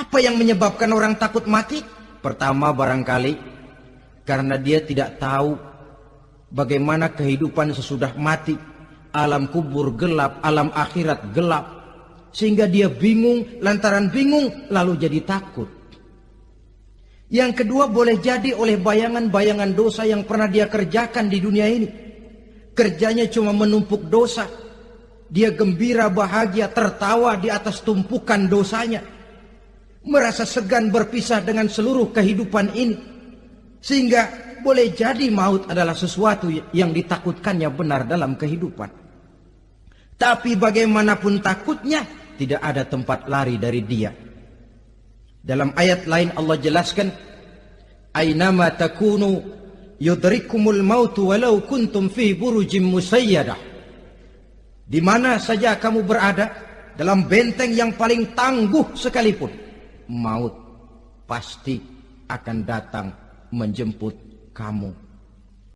Apa yang menyebabkan orang takut mati? Pertama barangkali karena dia tidak tahu bagaimana kehidupan sesudah mati. Alam kubur gelap, alam akhirat gelap. Sehingga dia bingung, lantaran bingung lalu jadi takut. Yang kedua boleh jadi oleh bayangan-bayangan dosa yang pernah dia kerjakan di dunia ini. Kerjanya cuma menumpuk dosa. Dia gembira, bahagia, tertawa di atas tumpukan dosanya. Merasa segan berpisah dengan seluruh kehidupan ini. Sehingga boleh jadi maut adalah sesuatu yang ditakutkannya benar dalam kehidupan. Tapi bagaimanapun takutnya, tidak ada tempat lari dari dia. Dalam ayat lain Allah jelaskan, Aynama takunu yudrikumul mautu walau kuntum fi burujim musayyadah. Di mana saja kamu berada, dalam benteng yang paling tangguh sekalipun, maut pasti akan datang menjemput kamu.